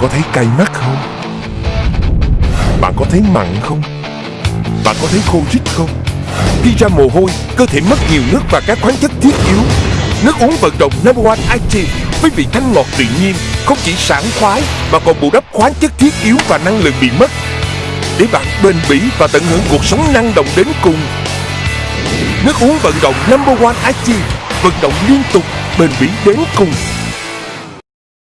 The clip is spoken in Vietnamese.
có thấy cay mắt không? Bạn có thấy mặn không? Bạn có thấy khô rít không? Khi ra mồ hôi, cơ thể mất nhiều nước và các khoáng chất thiết yếu. Nước uống vận động Number One Active với vị thanh ngọt tự nhiên không chỉ sảng khoái mà còn bù đắp khoáng chất thiết yếu và năng lượng bị mất để bạn bền bỉ và tận hưởng cuộc sống năng động đến cùng. Nước uống vận động Number One Active vận động liên tục bền bỉ đến cùng